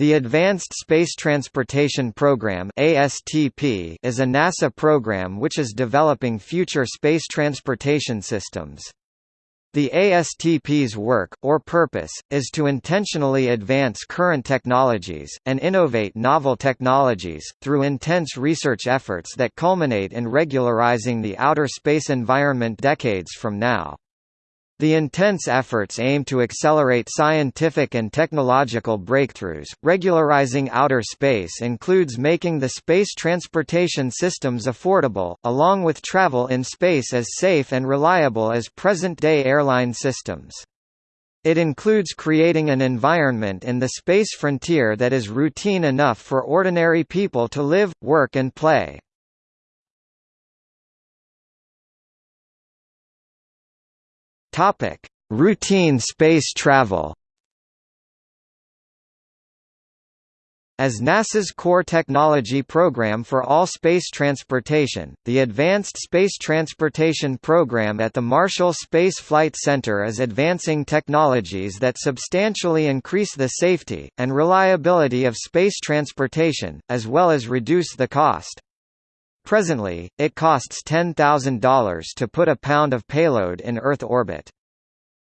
The Advanced Space Transportation Program (ASTP) is a NASA program which is developing future space transportation systems. The ASTP's work, or purpose, is to intentionally advance current technologies, and innovate novel technologies, through intense research efforts that culminate in regularizing the outer space environment decades from now. The intense efforts aim to accelerate scientific and technological breakthroughs. Regularizing outer space includes making the space transportation systems affordable, along with travel in space as safe and reliable as present day airline systems. It includes creating an environment in the space frontier that is routine enough for ordinary people to live, work, and play. Topic: Routine space travel. As NASA's core technology program for all space transportation, the Advanced Space Transportation Program at the Marshall Space Flight Center is advancing technologies that substantially increase the safety, and reliability of space transportation, as well as reduce the cost. Presently, it costs $10,000 to put a pound of payload in Earth orbit.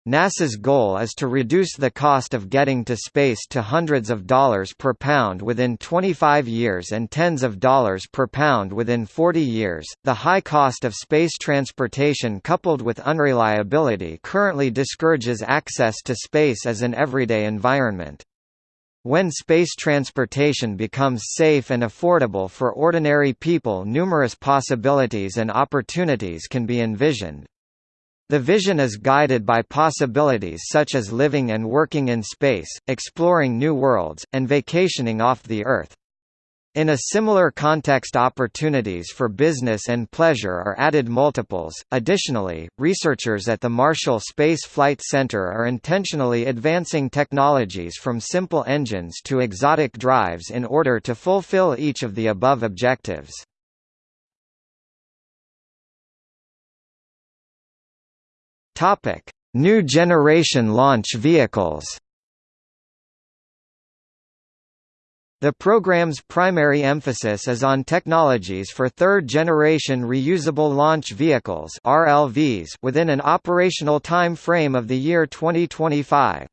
NASA's goal is to reduce the cost of getting to space to hundreds of dollars per pound within 25 years and tens of dollars per pound within 40 years. The high cost of space transportation coupled with unreliability currently discourages access to space as an everyday environment. When space transportation becomes safe and affordable for ordinary people numerous possibilities and opportunities can be envisioned. The vision is guided by possibilities such as living and working in space, exploring new worlds, and vacationing off the Earth. In a similar context opportunities for business and pleasure are added multiples. Additionally, researchers at the Marshall Space Flight Center are intentionally advancing technologies from simple engines to exotic drives in order to fulfill each of the above objectives. Topic: New generation launch vehicles. The program's primary emphasis is on technologies for third-generation reusable launch vehicles (RLVs) within an operational time frame of the year 2025.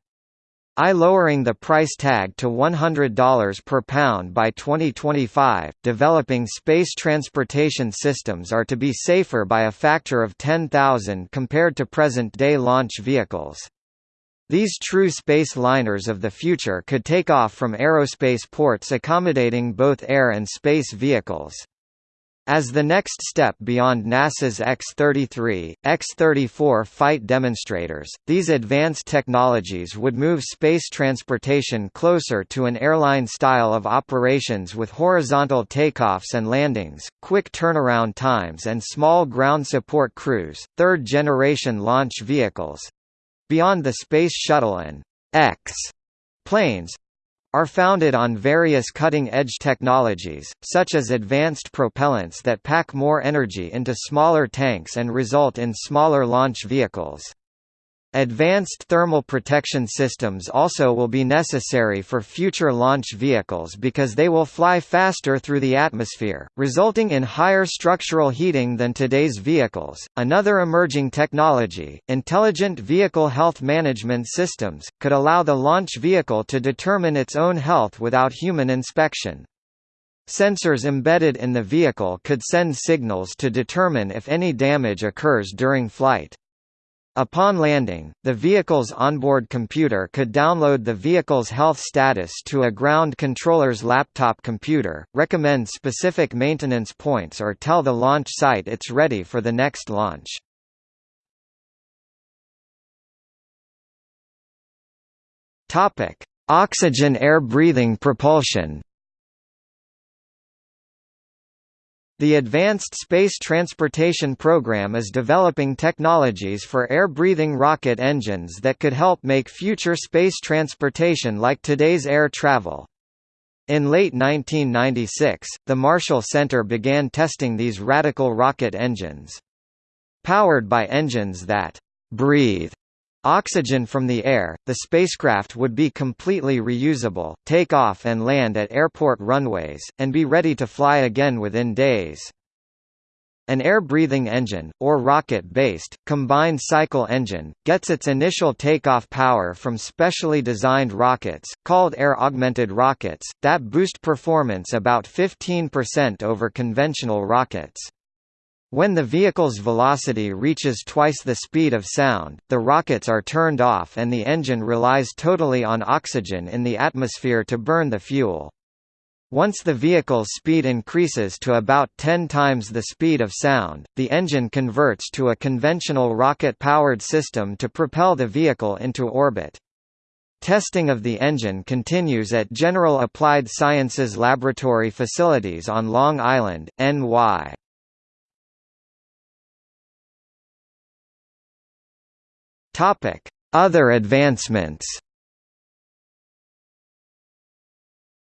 I lowering the price tag to $100 per pound by 2025. Developing space transportation systems are to be safer by a factor of 10,000 compared to present-day launch vehicles. These true space liners of the future could take off from aerospace ports accommodating both air and space vehicles. As the next step beyond NASA's X-33, X-34 fight demonstrators, these advanced technologies would move space transportation closer to an airline style of operations with horizontal takeoffs and landings, quick turnaround times and small ground support crews. Third-generation launch vehicles, beyond the Space Shuttle and X planes are founded on various cutting-edge technologies, such as advanced propellants that pack more energy into smaller tanks and result in smaller launch vehicles. Advanced thermal protection systems also will be necessary for future launch vehicles because they will fly faster through the atmosphere, resulting in higher structural heating than today's vehicles. Another emerging technology, intelligent vehicle health management systems, could allow the launch vehicle to determine its own health without human inspection. Sensors embedded in the vehicle could send signals to determine if any damage occurs during flight. Upon landing, the vehicle's onboard computer could download the vehicle's health status to a ground controller's laptop computer, recommend specific maintenance points or tell the launch site it's ready for the next launch. Oxygen air breathing propulsion The Advanced Space Transportation Program is developing technologies for air-breathing rocket engines that could help make future space transportation like today's air travel. In late 1996, the Marshall Center began testing these radical rocket engines. Powered by engines that breathe Oxygen from the air, the spacecraft would be completely reusable, take off and land at airport runways, and be ready to fly again within days. An air-breathing engine, or rocket-based, combined cycle engine, gets its initial takeoff power from specially designed rockets, called air-augmented rockets, that boost performance about 15% over conventional rockets. When the vehicle's velocity reaches twice the speed of sound, the rockets are turned off and the engine relies totally on oxygen in the atmosphere to burn the fuel. Once the vehicle's speed increases to about 10 times the speed of sound, the engine converts to a conventional rocket-powered system to propel the vehicle into orbit. Testing of the engine continues at General Applied Sciences Laboratory facilities on Long Island, NY. Topic: Other advancements.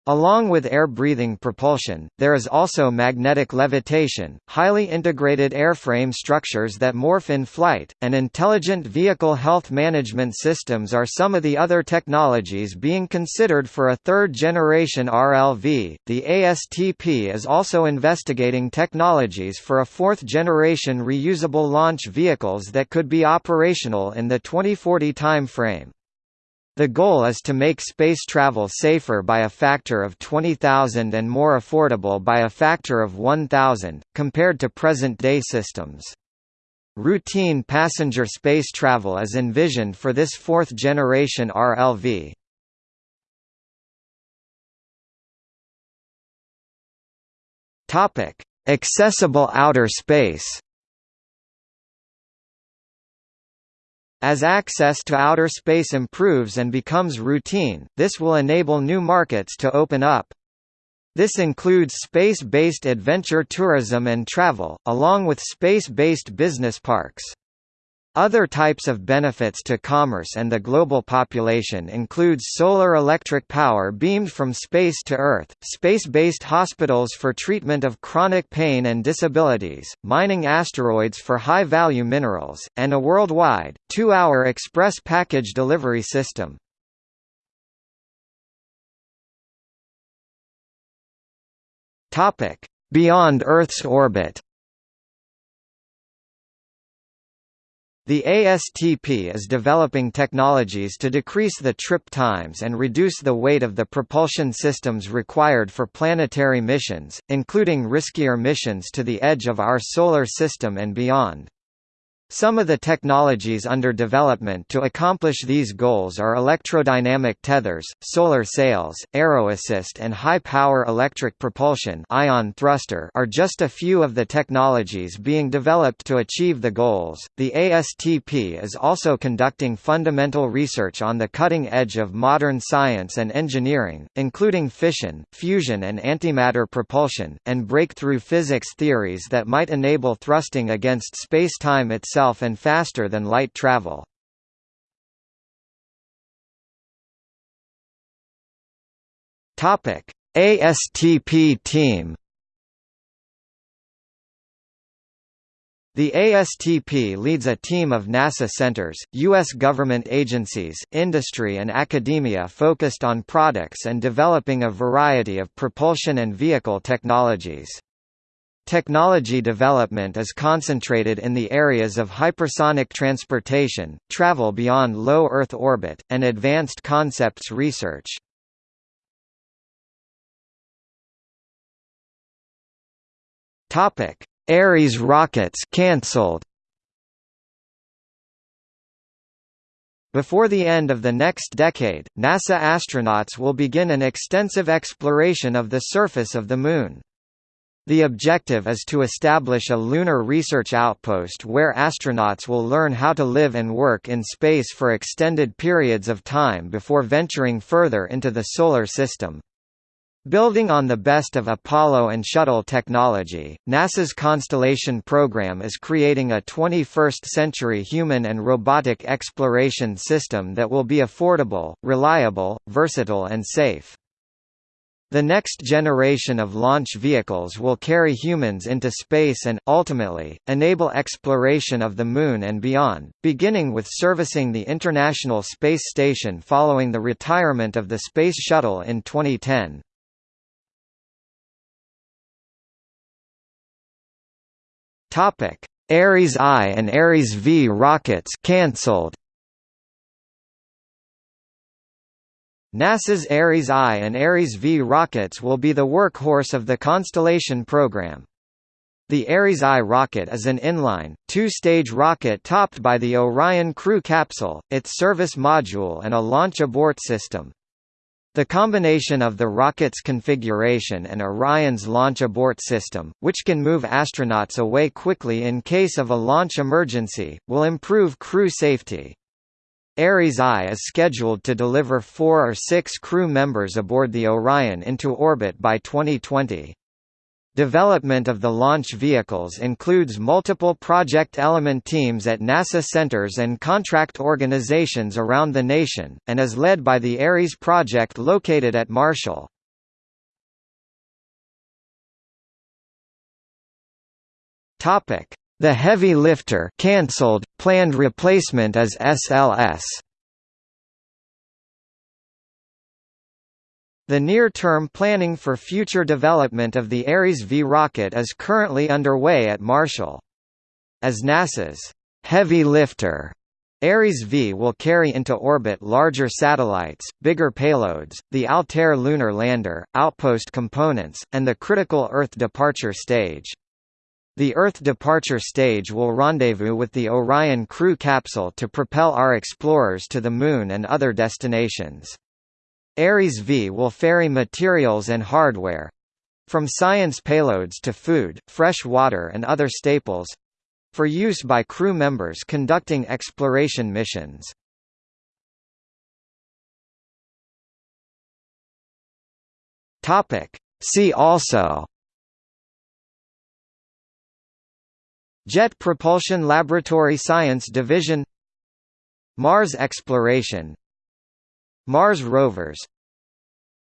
Along with air-breathing propulsion, there is also magnetic levitation, highly integrated airframe structures that morph in flight, and intelligent vehicle health management systems are some of the other technologies being considered for a third-generation RLV. The ASTP is also investigating technologies for a fourth-generation reusable launch vehicles that could be operational in the 2040 timeframe. The goal is to make space travel safer by a factor of 20,000 and more affordable by a factor of 1,000, compared to present-day systems. Routine passenger space travel is envisioned for this fourth-generation RLV. Accessible outer space As access to outer space improves and becomes routine, this will enable new markets to open up. This includes space-based adventure tourism and travel, along with space-based business parks. Other types of benefits to commerce and the global population includes solar electric power beamed from space to Earth, space-based hospitals for treatment of chronic pain and disabilities, mining asteroids for high-value minerals, and a worldwide, two-hour express package delivery system. Beyond Earth's orbit The ASTP is developing technologies to decrease the trip times and reduce the weight of the propulsion systems required for planetary missions, including riskier missions to the edge of our solar system and beyond. Some of the technologies under development to accomplish these goals are electrodynamic tethers, solar sails, aeroassist and high-power electric propulsion ion thruster are just a few of the technologies being developed to achieve the goals. The ASTP is also conducting fundamental research on the cutting edge of modern science and engineering, including fission, fusion and antimatter propulsion, and breakthrough physics theories that might enable thrusting against spacetime itself itself and faster than light travel. Topic: ASTP team. The ASTP leads a team of NASA centers, U.S. government agencies, industry and academia focused on products and developing a variety of propulsion and vehicle technologies. Technology development is concentrated in the areas of hypersonic transportation, travel beyond low Earth orbit, and advanced concepts research. Topic: Ares rockets cancelled. Before the end of the next decade, NASA astronauts will begin an extensive exploration of the surface of the Moon. The objective is to establish a lunar research outpost where astronauts will learn how to live and work in space for extended periods of time before venturing further into the Solar System. Building on the best of Apollo and Shuttle technology, NASA's Constellation program is creating a 21st-century human and robotic exploration system that will be affordable, reliable, versatile and safe. The next generation of launch vehicles will carry humans into space and, ultimately, enable exploration of the Moon and beyond, beginning with servicing the International Space Station following the retirement of the Space Shuttle in 2010. Ares I and Ares V rockets cancelled. NASA's Ares I and Ares V rockets will be the workhorse of the Constellation program. The Ares I rocket is an inline, two-stage rocket topped by the Orion crew capsule, its service module and a launch abort system. The combination of the rocket's configuration and Orion's launch abort system, which can move astronauts away quickly in case of a launch emergency, will improve crew safety. Ares I is scheduled to deliver four or six crew members aboard the Orion into orbit by 2020. Development of the launch vehicles includes multiple project element teams at NASA centers and contract organizations around the nation, and is led by the Ares project located at Marshall. The heavy lifter cancelled, planned replacement is SLS. The near-term planning for future development of the Ares V rocket is currently underway at Marshall. As NASA's heavy lifter, Ares V will carry into orbit larger satellites, bigger payloads, the Altair lunar lander, outpost components, and the critical Earth departure stage. The Earth departure stage will rendezvous with the Orion crew capsule to propel our explorers to the Moon and other destinations. Ares V will ferry materials and hardware from science payloads to food, fresh water and other staples for use by crew members conducting exploration missions. See also Jet Propulsion Laboratory Science Division Mars exploration Mars rovers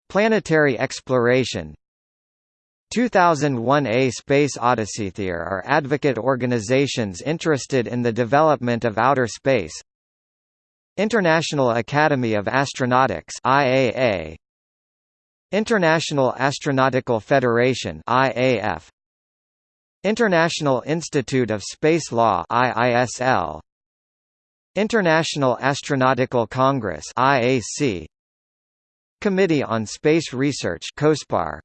Planetary exploration. 2001 A Space Odyssey There are advocate organizations interested in the development of outer space. International Academy of Astronautics IAA International Astronautical Federation IAF International Institute of Space Law IISL International Astronautical Congress IAC Committee on Space Research COSPAR